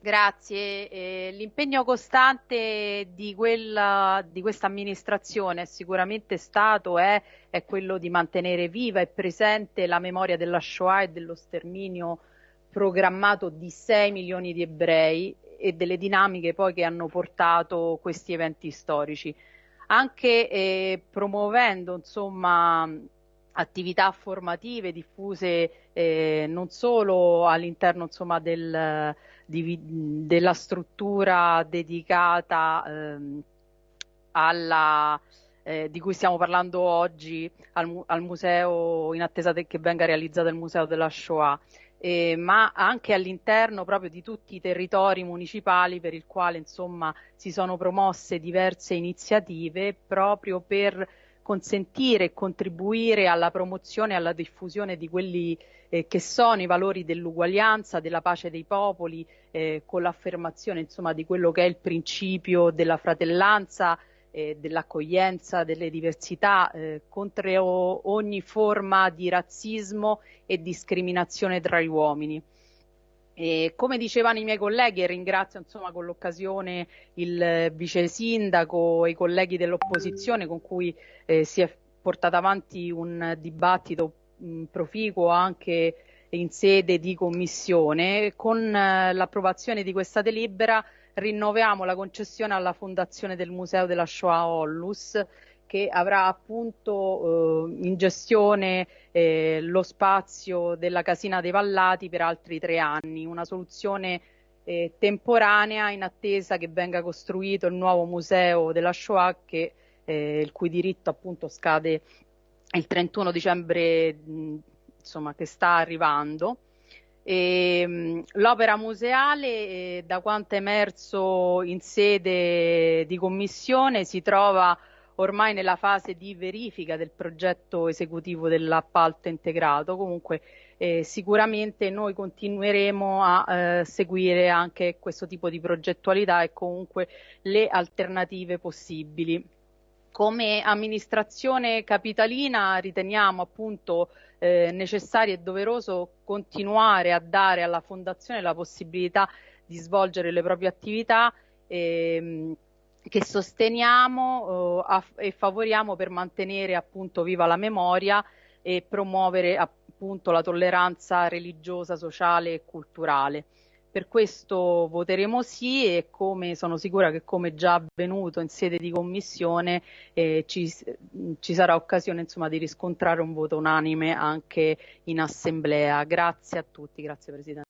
Grazie. Eh, l'impegno costante di, quella, di questa amministrazione è sicuramente stato è, è quello di mantenere viva e presente la memoria della Shoah e dello sterminio programmato di 6 milioni di ebrei e delle dinamiche poi che hanno portato questi eventi storici. Anche eh, promuovendo insomma attività formative diffuse eh, non solo all'interno insomma, del, di, della struttura dedicata ehm, alla, eh, di cui stiamo parlando oggi al, al, museo in attesa che venga realizzato il museo della Shoah. Eh, ma anche all'interno proprio di tutti i territori municipali per il quale insomma si sono promosse diverse iniziative proprio per consentire e contribuire alla promozione e alla diffusione di quelli eh, che sono i valori dell'uguaglianza, della pace dei popoli, eh, con l'affermazione insomma di quello che è il principio della fratellanza, eh, dell'accoglienza, delle diversità, eh, contro ogni forma di razzismo e discriminazione tra gli uomini. E come dicevano i miei colleghi, e ringrazio insomma, con l'occasione il vice sindaco e i colleghi dell'opposizione con cui eh, si è portato avanti un dibattito mh, proficuo anche in sede di commissione, con eh, l'approvazione di questa delibera rinnoviamo la concessione alla Fondazione del Museo della Shoah Ollus che avrà appunto eh, in gestione eh, lo spazio della Casina dei Vallati per altri tre anni, una soluzione eh, temporanea in attesa che venga costruito il nuovo museo della Shoah che, eh, il cui diritto appunto scade il 31 dicembre mh, insomma, che sta arrivando. L'opera museale, eh, da quanto è emerso in sede di commissione, si trova ormai nella fase di verifica del progetto esecutivo dell'appalto integrato. Comunque eh, sicuramente noi continueremo a eh, seguire anche questo tipo di progettualità e comunque le alternative possibili. Come amministrazione capitalina riteniamo appunto eh, necessario e doveroso continuare a dare alla Fondazione la possibilità di svolgere le proprie attività ehm, che sosteniamo eh, e favoriamo per mantenere appunto viva la memoria e promuovere appunto la tolleranza religiosa, sociale e culturale. Per questo voteremo sì e come sono sicura che come già avvenuto in sede di commissione eh, ci, ci, sarà occasione insomma, di riscontrare un voto unanime anche in assemblea. Grazie a tutti, grazie Presidente.